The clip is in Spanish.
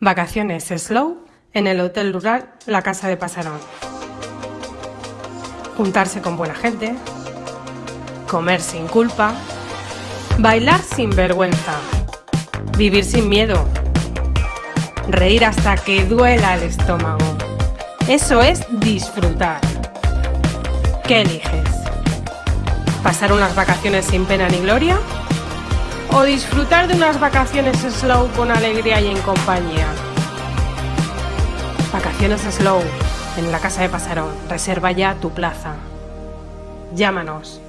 Vacaciones slow en el Hotel Rural La Casa de Pasarón. Juntarse con buena gente, comer sin culpa, bailar sin vergüenza, vivir sin miedo, reír hasta que duela el estómago. Eso es disfrutar. ¿Qué eliges? ¿Pasar unas vacaciones sin pena ni gloria? ¿O disfrutar de unas vacaciones slow con alegría y en compañía? Vacaciones slow en la casa de Pasarón. Reserva ya tu plaza. Llámanos